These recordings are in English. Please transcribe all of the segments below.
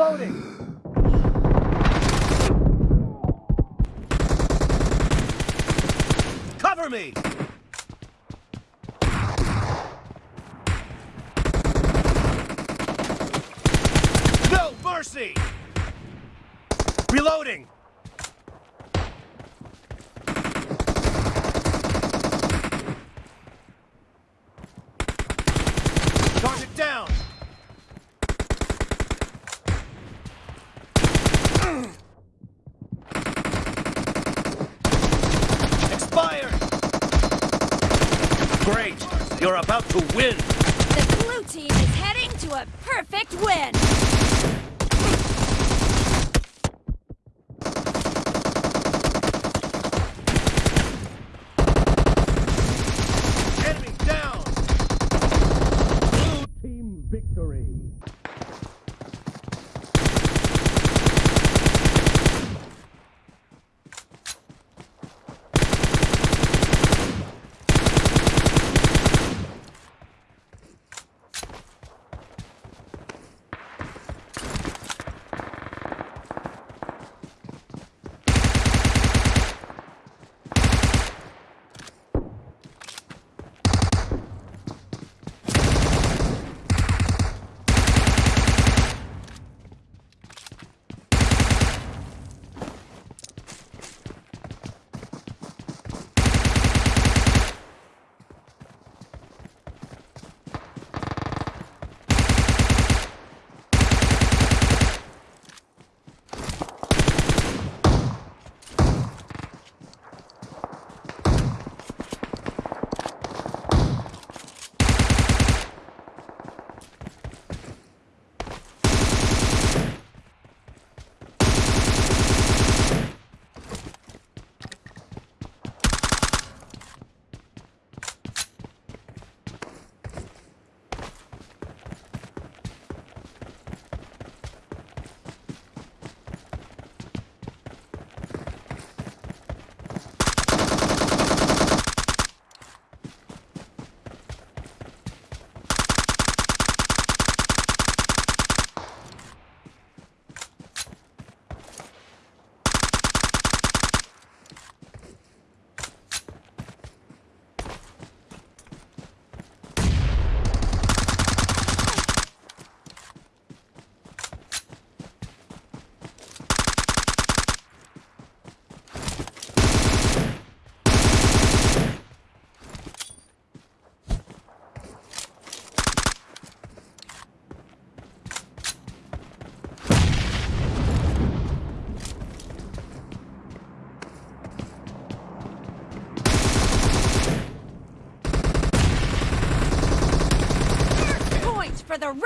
Reloading! Cover me! No mercy! Reloading! Target down! Expired! Great! You're about to win! The blue team is heading to a perfect win.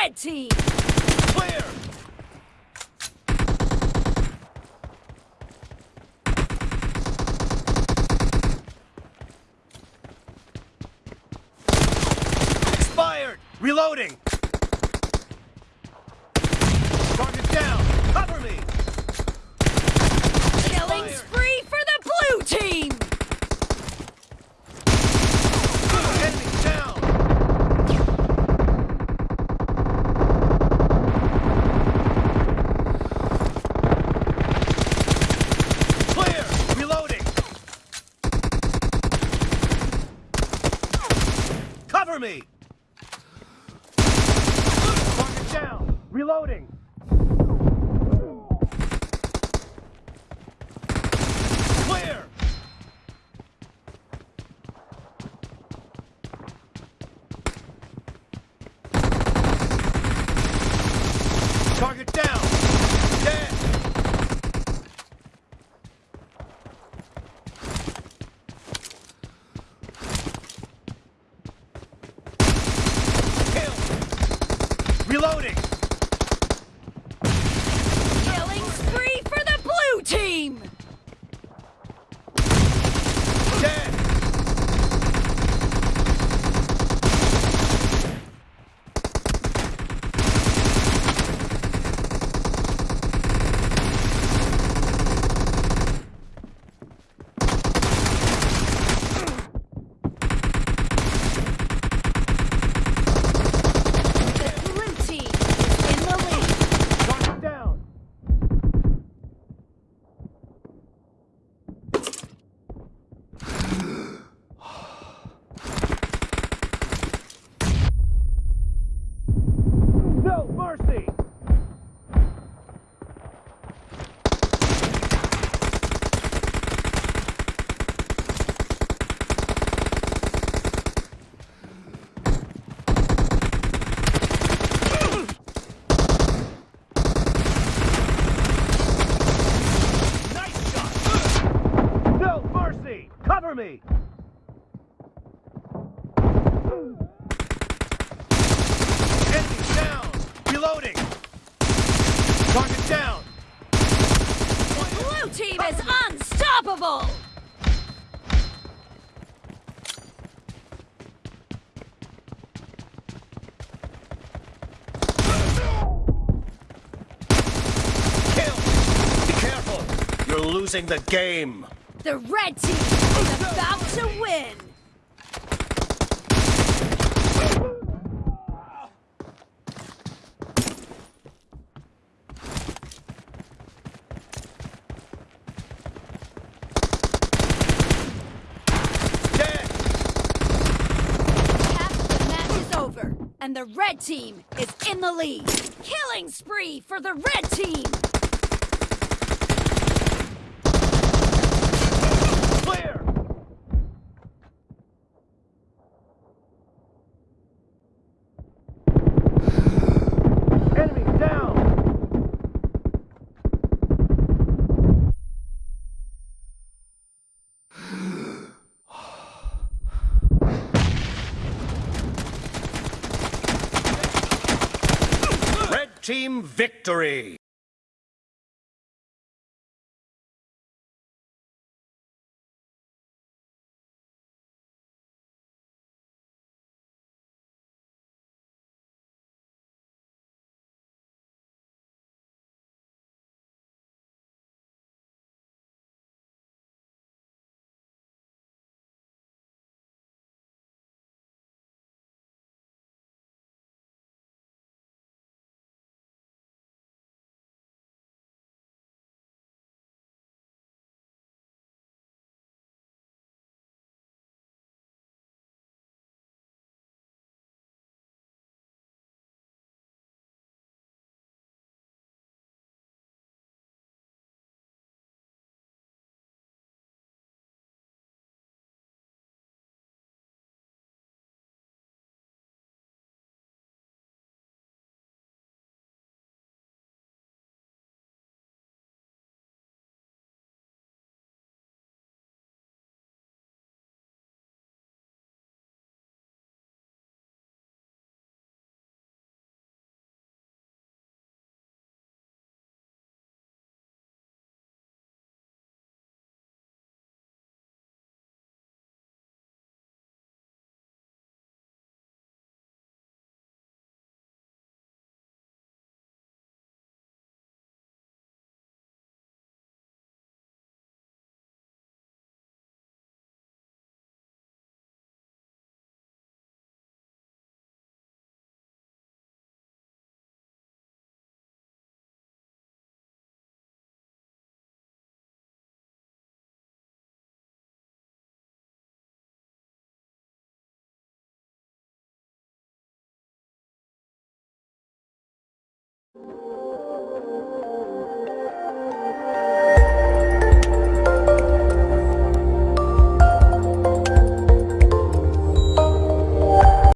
Red team. Clear! Expired! Reloading! Target down! Cover me! Killing Expired. spree for the blue team. Enemy down! Clear! Reloading! Cover me! Target down! Reloading! Clear! Target down! Dead! Kill! Reloading! Me! Enemy down! Reloading! Target down! Blue team is unstoppable! Kill! Be careful! You're losing the game! The red team about to win! And the red team is in the lead. Killing spree for the red team! Clear! Enemy down! Red team victory!